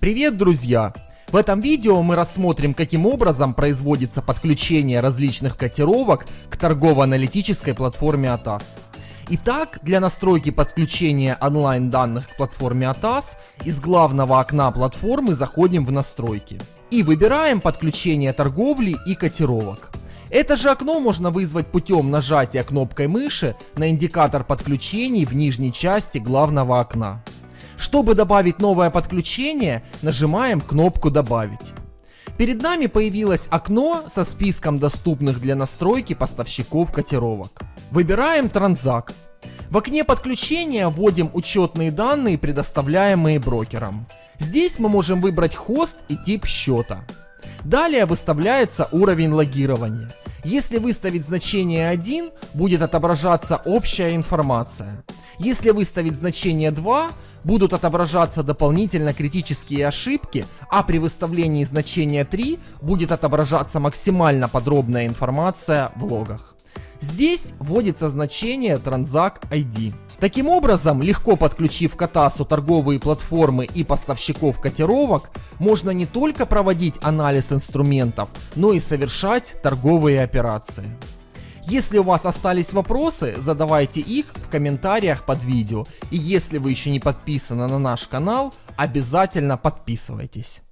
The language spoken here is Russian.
Привет, друзья! В этом видео мы рассмотрим, каким образом производится подключение различных котировок к торгово-аналитической платформе ATAS. Итак, для настройки подключения онлайн данных к платформе ATAS из главного окна платформы заходим в настройки и выбираем подключение торговли и котировок. Это же окно можно вызвать путем нажатия кнопкой мыши на индикатор подключений в нижней части главного окна. Чтобы добавить новое подключение, нажимаем кнопку «Добавить». Перед нами появилось окно со списком доступных для настройки поставщиков котировок. Выбираем Транзак. В окне подключения вводим учетные данные, предоставляемые брокером. Здесь мы можем выбрать хост и тип счета. Далее выставляется уровень логирования. Если выставить значение 1, будет отображаться общая информация. Если выставить значение 2, будут отображаться дополнительно критические ошибки, а при выставлении значения 3 будет отображаться максимально подробная информация в логах. Здесь вводится значение Transact ID. Таким образом, легко подключив к Атасу торговые платформы и поставщиков котировок, можно не только проводить анализ инструментов, но и совершать торговые операции. Если у вас остались вопросы, задавайте их в комментариях под видео. И если вы еще не подписаны на наш канал, обязательно подписывайтесь.